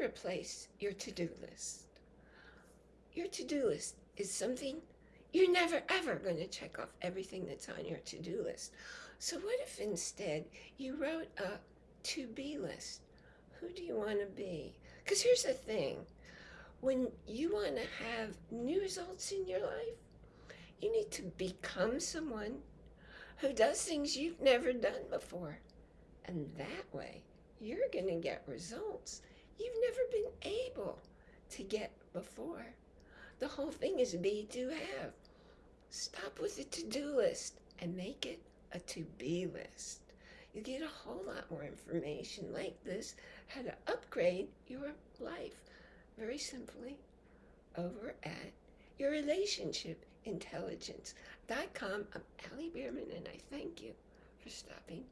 replace your to-do list. Your to-do list is something you're never ever going to check off everything that's on your to-do list. So what if instead you wrote a to-be list? Who do you want to be? Because here's the thing. When you want to have new results in your life, you need to become someone who does things you've never done before. And that way, you're going to get results you've never been able to get before. The whole thing is be to have. Stop with the to-do list and make it a to-be list. You get a whole lot more information like this, how to upgrade your life very simply over at your. I'm Allie Bierman and I thank you for stopping